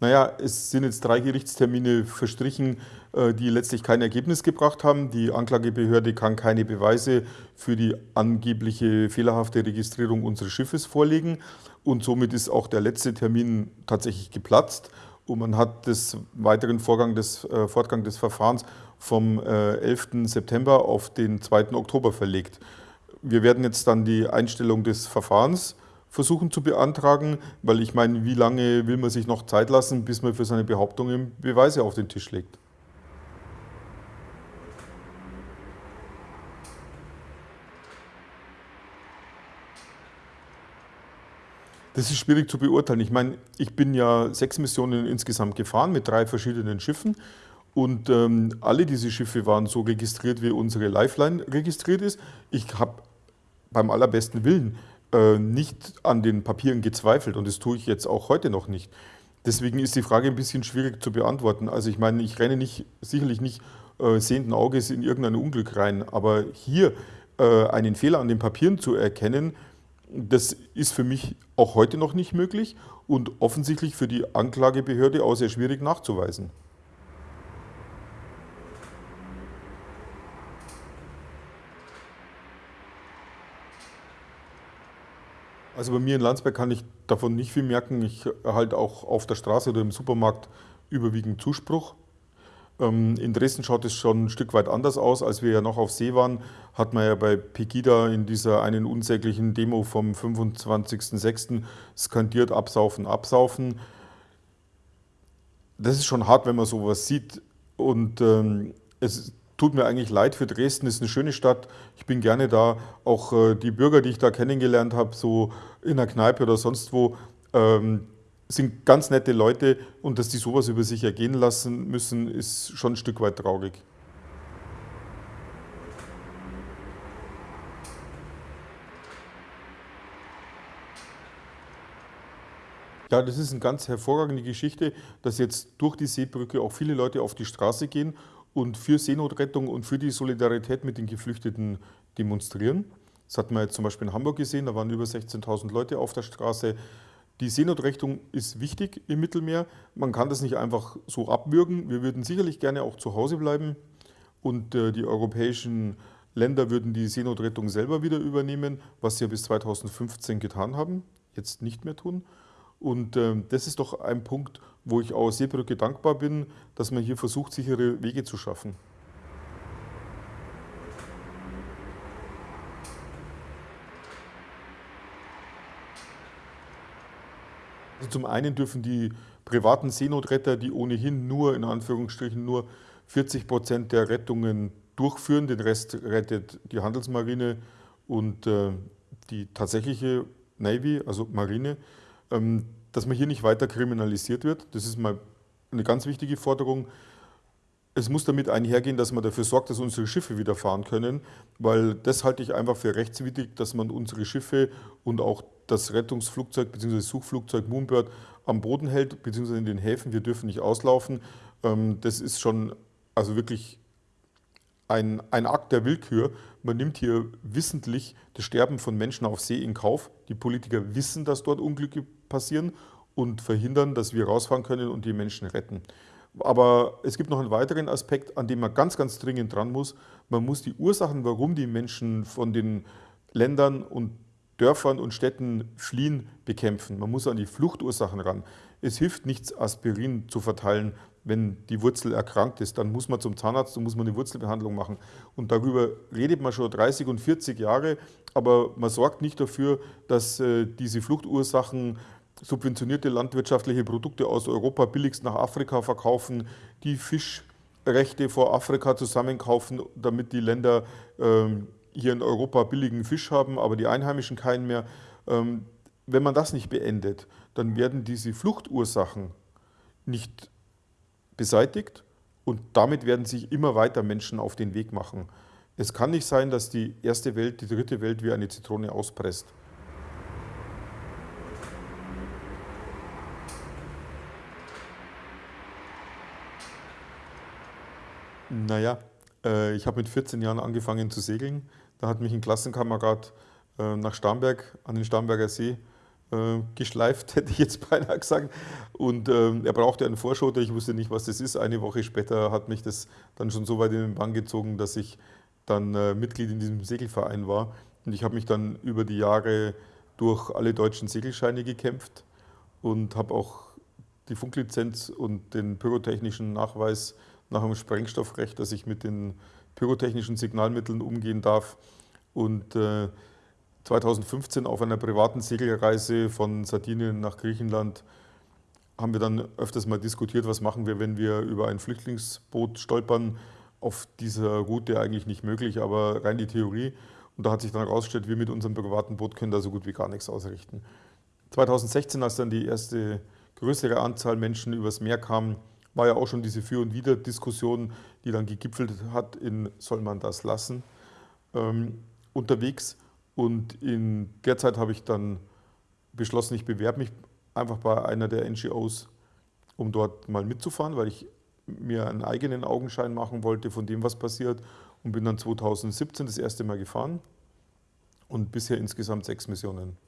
Naja, es sind jetzt drei Gerichtstermine verstrichen, äh, die letztlich kein Ergebnis gebracht haben. Die Anklagebehörde kann keine Beweise für die angebliche fehlerhafte Registrierung unseres Schiffes vorlegen. Und somit ist auch der letzte Termin tatsächlich geplatzt. Und man hat des weiteren Vorgang des, äh, Fortgang des Verfahrens vom äh, 11. September auf den 2. Oktober verlegt. Wir werden jetzt dann die Einstellung des Verfahrens versuchen zu beantragen, weil ich meine, wie lange will man sich noch Zeit lassen, bis man für seine Behauptungen Beweise auf den Tisch legt? Das ist schwierig zu beurteilen. Ich meine, ich bin ja sechs Missionen insgesamt gefahren mit drei verschiedenen Schiffen und ähm, alle diese Schiffe waren so registriert, wie unsere Lifeline registriert ist. Ich habe beim allerbesten Willen äh, nicht an den Papieren gezweifelt und das tue ich jetzt auch heute noch nicht. Deswegen ist die Frage ein bisschen schwierig zu beantworten. Also ich meine, ich renne nicht, sicherlich nicht äh, sehenden Auges in irgendein Unglück rein, aber hier äh, einen Fehler an den Papieren zu erkennen, das ist für mich auch heute noch nicht möglich und offensichtlich für die Anklagebehörde auch sehr schwierig nachzuweisen. Also bei mir in Landsberg kann ich davon nicht viel merken. Ich erhalte auch auf der Straße oder im Supermarkt überwiegend Zuspruch. Ähm, in Dresden schaut es schon ein Stück weit anders aus. Als wir ja noch auf See waren, hat man ja bei Pegida in dieser einen unsäglichen Demo vom 25.06. skandiert, absaufen, absaufen. Das ist schon hart, wenn man sowas sieht. Und ähm, es tut mir eigentlich leid für Dresden, es ist eine schöne Stadt. Ich bin gerne da. Auch äh, die Bürger, die ich da kennengelernt habe, so in der Kneipe oder sonst wo, ähm, sind ganz nette Leute und dass die sowas über sich ergehen lassen müssen, ist schon ein Stück weit traurig. Ja, das ist eine ganz hervorragende Geschichte, dass jetzt durch die Seebrücke auch viele Leute auf die Straße gehen und für Seenotrettung und für die Solidarität mit den Geflüchteten demonstrieren. Das hat man jetzt zum Beispiel in Hamburg gesehen, da waren über 16.000 Leute auf der Straße. Die Seenotrettung ist wichtig im Mittelmeer. Man kann das nicht einfach so abwürgen. Wir würden sicherlich gerne auch zu Hause bleiben und äh, die europäischen Länder würden die Seenotrettung selber wieder übernehmen, was sie ja bis 2015 getan haben, jetzt nicht mehr tun. Und äh, das ist doch ein Punkt, wo ich auch Seebrücke dankbar bin, dass man hier versucht, sichere Wege zu schaffen. Also zum einen dürfen die privaten Seenotretter, die ohnehin nur, in Anführungsstrichen, nur 40 Prozent der Rettungen durchführen, den Rest rettet die Handelsmarine und äh, die tatsächliche Navy, also Marine, ähm, dass man hier nicht weiter kriminalisiert wird. Das ist mal eine ganz wichtige Forderung. Es muss damit einhergehen, dass man dafür sorgt, dass unsere Schiffe wieder fahren können, weil das halte ich einfach für rechtswidrig, dass man unsere Schiffe und auch das Rettungsflugzeug bzw. Suchflugzeug Moonbird am Boden hält, bzw. in den Häfen. Wir dürfen nicht auslaufen. Ähm, das ist schon also wirklich ein, ein Akt der Willkür. Man nimmt hier wissentlich das Sterben von Menschen auf See in Kauf. Die Politiker wissen, dass dort Unglücke passieren und verhindern, dass wir rausfahren können und die Menschen retten. Aber es gibt noch einen weiteren Aspekt, an dem man ganz, ganz dringend dran muss. Man muss die Ursachen, warum die Menschen von den Ländern und Dörfern und Städten fliehen, bekämpfen. Man muss an die Fluchtursachen ran. Es hilft nichts, Aspirin zu verteilen, wenn die Wurzel erkrankt ist. Dann muss man zum Zahnarzt und muss man eine Wurzelbehandlung machen. Und darüber redet man schon 30 und 40 Jahre, aber man sorgt nicht dafür, dass äh, diese Fluchtursachen subventionierte landwirtschaftliche Produkte aus Europa billigst nach Afrika verkaufen, die Fischrechte vor Afrika zusammenkaufen, damit die Länder ähm, hier in Europa billigen Fisch haben, aber die Einheimischen keinen mehr. Ähm, wenn man das nicht beendet, dann werden diese Fluchtursachen nicht beseitigt und damit werden sich immer weiter Menschen auf den Weg machen. Es kann nicht sein, dass die erste Welt die dritte Welt wie eine Zitrone auspresst. Naja, äh, ich habe mit 14 Jahren angefangen zu segeln. Da hat mich ein Klassenkamerad äh, nach Starnberg, an den Starnberger See äh, geschleift, hätte ich jetzt beinahe gesagt. Und äh, er brauchte einen Vorschotter, ich wusste nicht, was das ist. Eine Woche später hat mich das dann schon so weit in den Bann gezogen, dass ich dann äh, Mitglied in diesem Segelverein war. Und ich habe mich dann über die Jahre durch alle deutschen Segelscheine gekämpft und habe auch die Funklizenz und den pyrotechnischen Nachweis nach dem Sprengstoffrecht, dass ich mit den pyrotechnischen Signalmitteln umgehen darf. Und äh, 2015 auf einer privaten Segelreise von Sardinien nach Griechenland haben wir dann öfters mal diskutiert, was machen wir, wenn wir über ein Flüchtlingsboot stolpern. Auf dieser Route eigentlich nicht möglich, aber rein die Theorie. Und da hat sich dann herausgestellt, wir mit unserem privaten Boot können da so gut wie gar nichts ausrichten. 2016, als dann die erste größere Anzahl Menschen übers Meer kam, war ja auch schon diese Für- und Wider-Diskussion, die dann gegipfelt hat in soll man das lassen, ähm, unterwegs. Und in der Zeit habe ich dann beschlossen, ich bewerbe mich einfach bei einer der NGOs, um dort mal mitzufahren, weil ich mir einen eigenen Augenschein machen wollte von dem, was passiert. Und bin dann 2017 das erste Mal gefahren und bisher insgesamt sechs Missionen.